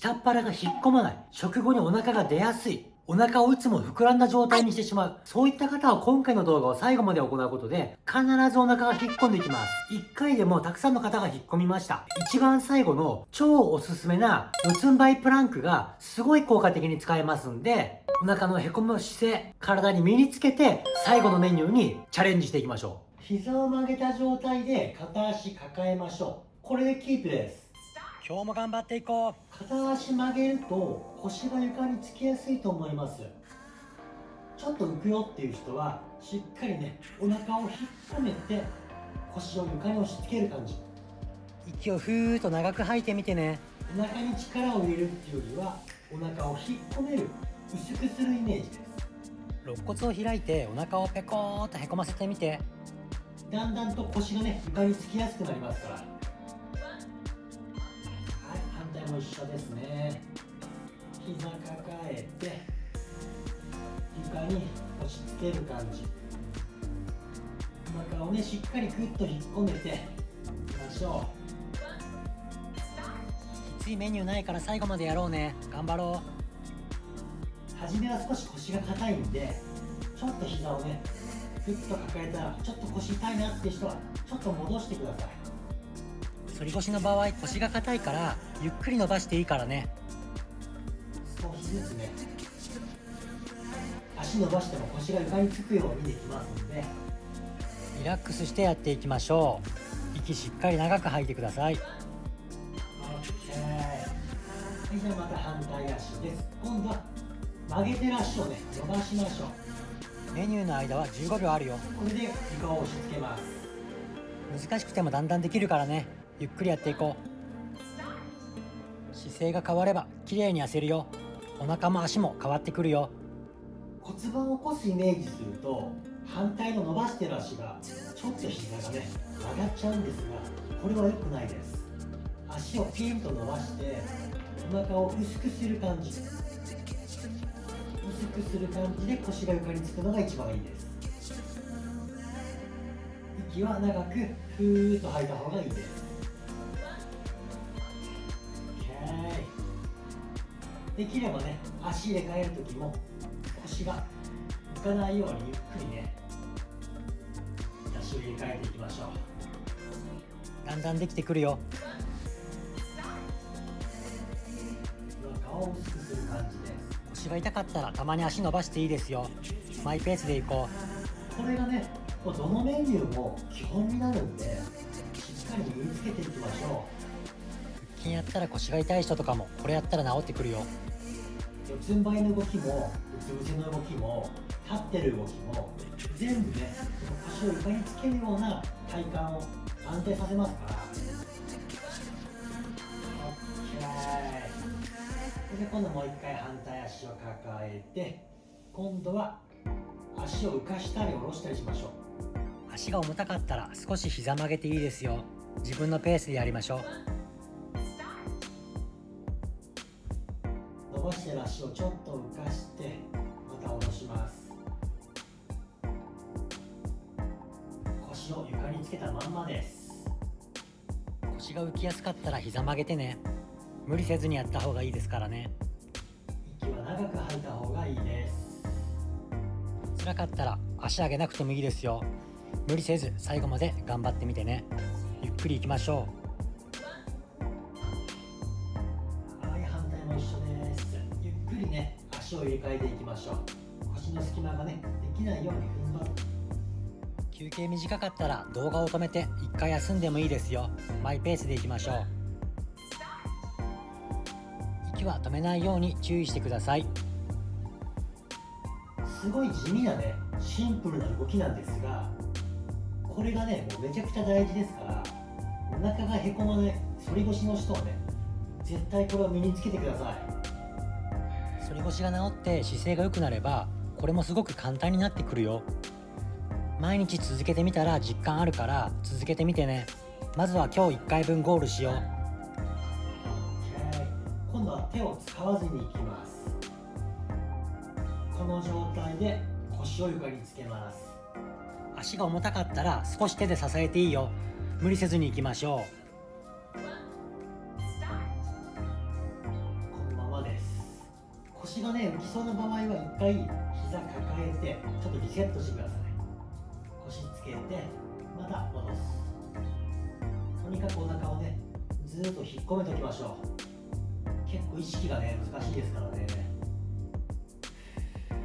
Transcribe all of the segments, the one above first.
下っ腹が引っ込まない。食後にお腹が出やすい。お腹をいつも膨らんだ状態にしてしまう。そういった方は今回の動画を最後まで行うことで、必ずお腹が引っ込んでいきます。1回でもたくさんの方が引っ込みました。一番最後の超おすすめな四つん這いプランクがすごい効果的に使えますんで、お腹のへこむ姿勢、体に身につけて、最後のメニューにチャレンジしていきましょう。膝を曲げた状態で片足抱えましょう。これでキープです。今日も頑張っていこう。片足曲げると腰が床につきやすいと思います。ちょっと浮くよっていう人はしっかりねお腹を引っ込めて腰を床に押し付ける感じ。息をふーっと長く吐いてみてね。お腹に力を入れるっていうよりはお腹を引っ込める薄くするイメージです。肋骨を開いてお腹をペコーっとへこませてみて。だんだんと腰がね床につきやすくなりますから一緒ですね。膝抱えて床に押し付ける感じ。お腹をねしっかりグッと引っ込めていきましょう。きついメニューないから最後までやろうね。頑張ろう。初めは少し腰が硬いんでちょっと膝をねグッと抱えたらちょっと腰痛いなって人はちょっと戻してください。反り腰の場合腰が硬いからゆっくり伸ばしていいからね少しずつね足伸ばしても腰が床につくようにできますのでリラックスしてやっていきましょう息しっかり長く吐いてください OK はいじゃあまた反対足です今度は曲げてる足をね伸ばしましょうメニューの間は15秒あるよこれで床を押し付けます難しくてもだんだんできるからねゆっくりやっていこう。姿勢が変われば綺麗に痩せるよ。お腹も足も変わってくるよ。骨盤を起こすイメージすると反対の伸ばしてる足がちょっと膝がね上がっちゃうんですがこれは良くないです。足をピンと伸ばしてお腹を薄くする感じ。薄くする感じで腰が床につくのが一番いいです。息は長くふーっと吐いた方がいいです。できればね足入れ替える時も腰が浮かないようにゆっくりね足を入れ替えていきましょう。だんだんできてくるよ。を薄くする感じで。腰が痛かったらたまに足伸ばしていいですよ。マイペースでいこう。これがねどのメニューも基本になるんでしっかり身につけていきましょう。腹筋やったら腰が痛い人とかもこれやったら治ってくるよ。四つん這いの動きもうつ伏せの動きも立ってる動きも全部ね腰を床につけるような体幹を安定させますから。OK で今度もう一回反対足を抱えて今度は足を浮かしたり下ろしたりしましょう。足が重たかったら少し膝曲げていいですよ。自分のペースでやりましょう伸ばしてる足をちょっと浮かしてまた下ろします。腰を床につけたまんまです。腰が浮きやすかったら膝曲げてね。無理せずにやった方がいいですからね。息は長く吐いた方がいいです。辛かったら足上げなくてもいいですよ。無理せず最後まで頑張ってみてね。ゆっくりいきましょう足を入れ替えていきましょう。腰の隙間がねできないように踏ん張る。休憩短かったら動画を止めて一回休んでもいいですよ。マイペースでいきましょう。息は止めないように注意してください。すごい地味なねシンプルな動きなんですがこれがねもうめちゃくちゃ大事ですからお腹がへこまない反り腰の人はね絶対これを身につけてください。反り腰が治って姿勢が良くなればこれもすごく簡単になってくるよ。毎日続けてみたら実感あるから続けてみてね。まずは今日1回分ゴールしよう。今度は手を使わずにいきます。この状態で腰を床につけます。足が重たかったら少し手で支えていいよ。無理せずにいきましょう腰がね浮きそうな場合は一回膝抱えてちょっとリセットしてください。腰つけてまた戻す。とにかくお腹をねずっと引っ込めておきましょう。結構意識がね難しいですからね。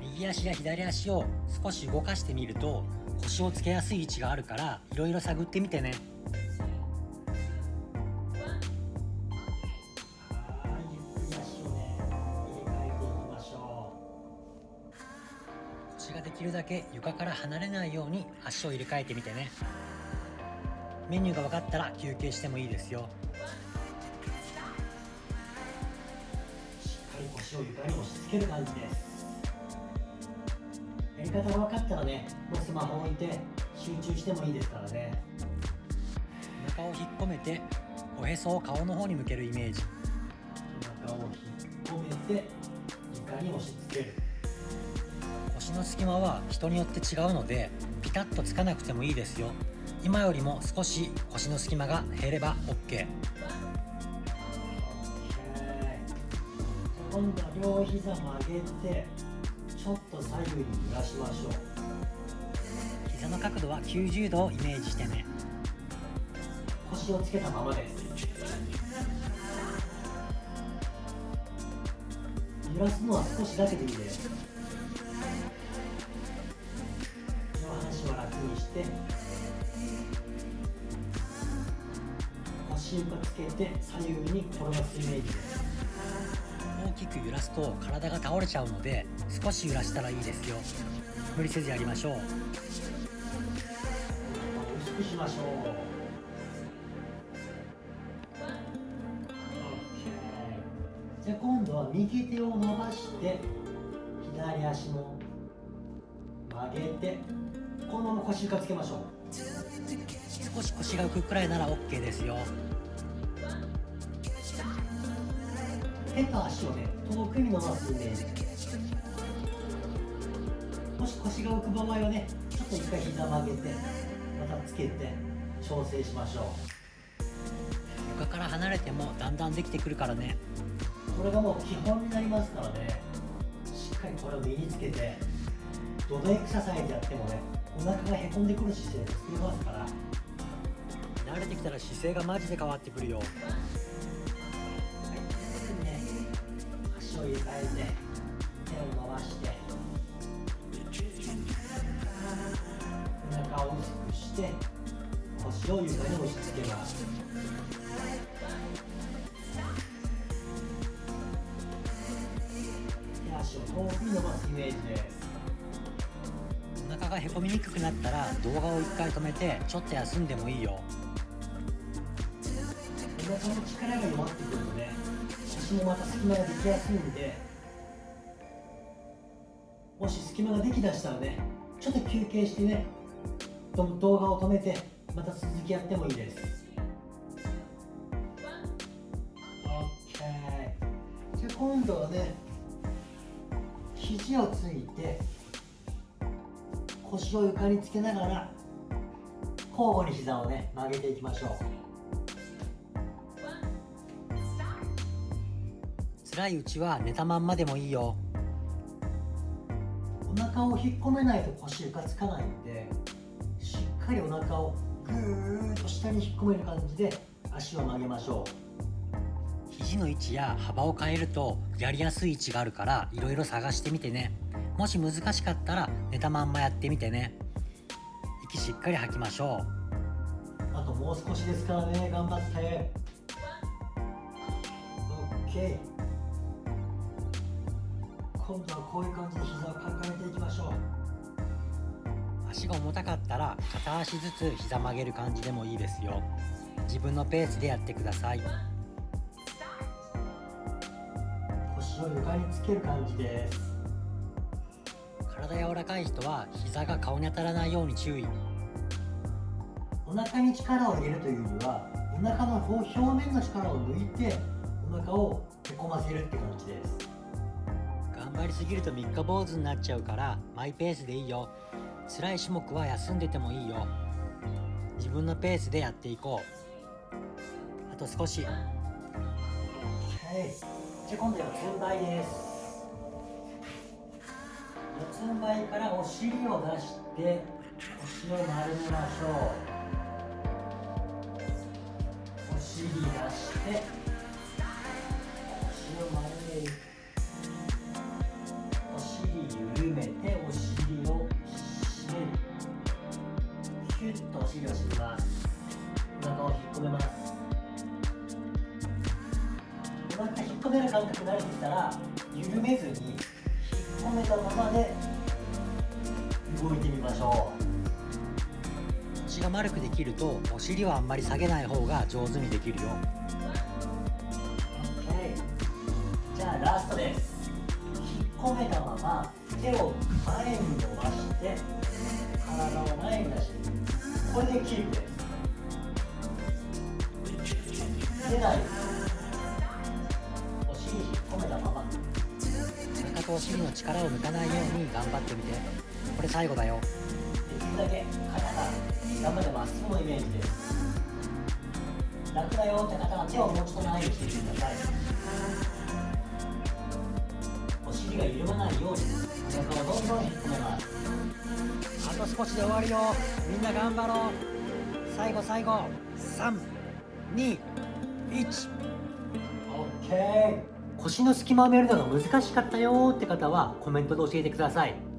右足や左足を少し動かしてみると腰をつけやすい位置があるからいろいろ探ってみてね。るだけ床から離れないように足を入れ替えてみてね。メニューが分かったら休憩してもいいですよ。うしっかり腰を床に押し付ける感じです。やり方が分かったらねもうスマホを置いて集中してもいいですからね。お腹を引っ込めておへそを顔の方に向けるイメージ。お腹を引っ込めて床に押し付ける腰の隙間は人によって違うのでピタッとつかなくてもいいですよ。今よりも少し腰の隙間が減れば OK 今度は両膝曲げてちょっと左右に揺らしましょう。膝の角度は90度をイメージしてね。腰をつけたままです。揺らすのは少しだけでいいですて腰床つけて左右に転がすイメージです。大きく揺らすと体が倒れちゃうので少し揺らしたらいいですよ。無理せずやりましょう。薄くしましょう。じゃあ今度は右手を伸ばして左足も曲げてこのまま腰床つけましょう。少し腰が浮くくらいなら OK ですよ。手と足をね遠くに伸ばすイメージもし腰が浮く場合はねちょっと一回膝曲げてまたつけて調整しましょう。床から離れてもだんだんできてくるからね。これがもう基本になりますからね。しっかりこれを身につけてどのエクササイズやってもねお腹がへこんでくる姿勢で作れますから。慣れてきたら姿勢がマジで変わってくるよ。はい。ね足を入れ替えて手を伸ばしてお腹を薄くして腰を床に押し付けます。手足を遠くに伸ばすイメージで。すへこみにくくなったら動画を1回止めてちょっと休んでもいいよ。お腹の力が弱ってくるとね腰もまた隙間ができやすいんでもし隙間ができだしたらねちょっと休憩してねど動画を止めてまた続きやってもいいです。OK じゃあ今度はね肘をついて腰を床につけながら交互に膝をね曲げていきましょう。辛いうちは寝たまんまでもいいよ。お腹を引っ込めないと腰床つかないんでしっかりお腹をぐーっと下に引っ込める感じで足を曲げましょう。肘の位置や幅を変えるとやりやすい位置があるからいろいろ探してみてね。もし難しかったら寝たまんまやってみてね。息しっかり吐きましょう。あともう少しですからね。頑張って。OK 今度はこういう感じで膝を抱えていきましょう。足が重たかったら片足ずつ膝曲げる感じでもいいですよ。自分のペースでやってくださいを床につける感じです。体柔らかい人は膝が顔に当たらないように注意。お腹に力を入れるというよりはお腹の表面の力を抜いてお腹をへこませるって感じです。頑張りすぎると三日坊主になっちゃうからマイペースでいいよ。辛い種目は休んでてもいいよ。自分のペースでやっていこう。あと少し。はいじゃあ今度四つん這いです。四つん這いからお尻を出して腰を丸めましょう。お尻出してお腹引っ込める感覚に慣れてきたら緩めずに引っ込めたままで動いてみましょ腰が丸くできるとお尻はあんまり下げない方が上手にできるよ。う OK じゃあラストです。引っ込めたまま手を前に伸ばして体を前に出してこれでキープです。出ないですお尻引っ込めたままお腹とお尻の力を抜かないように頑張ってみてこれ最後だよ。できるだけ肩が頑張ってまっすぐのイメージです楽だよって方は手をもうちょっと前にしてみてくださいお尻が緩まないようにお腹をどんどん引っ込めますあと少しで終わるよみんな頑張ろう。最後最後。321 OK 腰の隙間を埋めるのが難しかったよって方はコメントで教えてください。